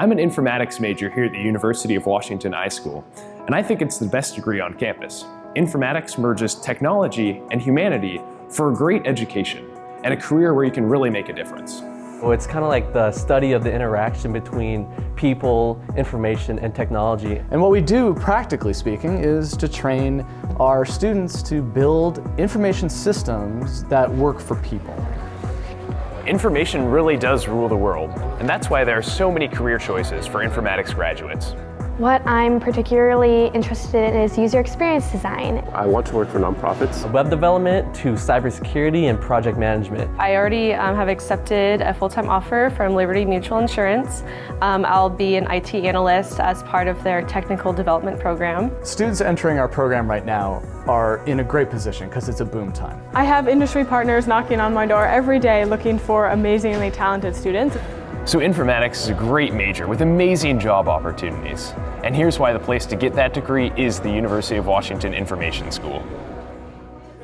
I'm an informatics major here at the University of Washington iSchool, and I think it's the best degree on campus. Informatics merges technology and humanity for a great education and a career where you can really make a difference. Well, it's kind of like the study of the interaction between people, information, and technology. And what we do, practically speaking, is to train our students to build information systems that work for people. Information really does rule the world, and that's why there are so many career choices for informatics graduates. What I'm particularly interested in is user experience design. I want to work for nonprofits. Web development to cybersecurity and project management. I already um, have accepted a full-time offer from Liberty Mutual Insurance. Um, I'll be an IT analyst as part of their technical development program. Students entering our program right now are in a great position because it's a boom time. I have industry partners knocking on my door every day looking for amazingly talented students. So informatics is a great major with amazing job opportunities. And here's why the place to get that degree is the University of Washington Information School.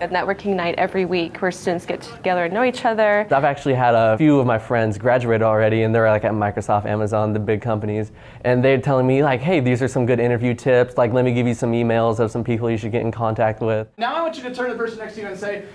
A networking night every week where students get together and know each other. I've actually had a few of my friends graduate already and they're like at Microsoft, Amazon, the big companies. And they're telling me like, hey, these are some good interview tips. Like, let me give you some emails of some people you should get in contact with. Now I want you to turn to the person next to you and say,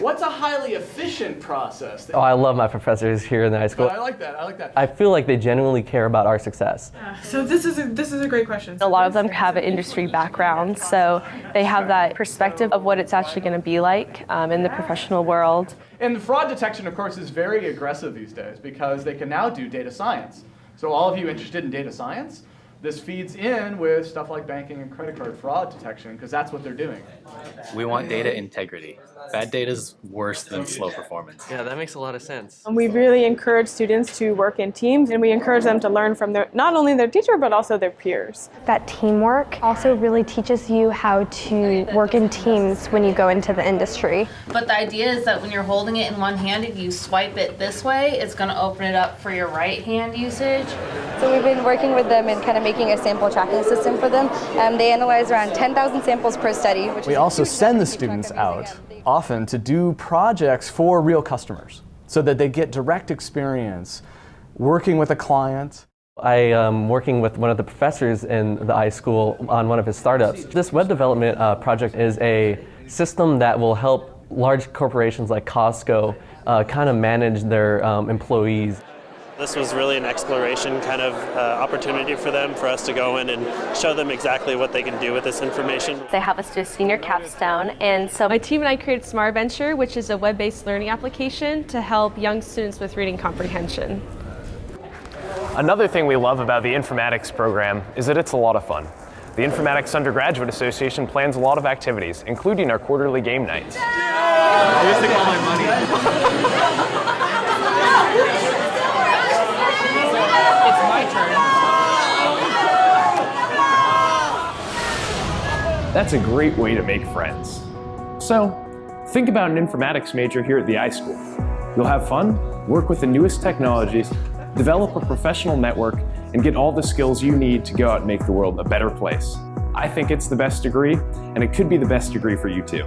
What's a highly efficient process? Oh, I love my professors here in the iSchool. But I like that. I like that. I feel like they genuinely care about our success. Uh, so this is a, this is a great question. A lot of them have an industry background, so they have that perspective of what it's actually going to be like um, in the professional world. And fraud detection, of course, is very aggressive these days because they can now do data science. So all of you interested in data science, this feeds in with stuff like banking and credit card fraud detection because that's what they're doing. We want data integrity. Bad data is worse than slow performance. Yeah, that makes a lot of sense. And we really encourage students to work in teams and we encourage them to learn from their not only their teacher but also their peers. That teamwork also really teaches you how to work in teams when you go into the industry. But the idea is that when you're holding it in one hand, if you swipe it this way, it's going to open it up for your right hand usage. So we've been working with them and kind of making a sample tracking system for them. Um, they analyze around 10,000 samples per study. we also send the students out often to do projects for real customers so that they get direct experience working with a client. I am working with one of the professors in the iSchool on one of his startups. This web development uh, project is a system that will help large corporations like Costco uh, kind of manage their um, employees. This was really an exploration kind of uh, opportunity for them, for us to go in and show them exactly what they can do with this information. They have us do a senior capstone, and so my team and I created Smart Venture, which is a web-based learning application to help young students with reading comprehension. Another thing we love about the informatics program is that it's a lot of fun. The Informatics Undergraduate Association plans a lot of activities, including our quarterly game nights. Wasting all my money. It's my turn. That's a great way to make friends. So, think about an informatics major here at the iSchool. You'll have fun, work with the newest technologies, develop a professional network, and get all the skills you need to go out and make the world a better place. I think it's the best degree, and it could be the best degree for you too.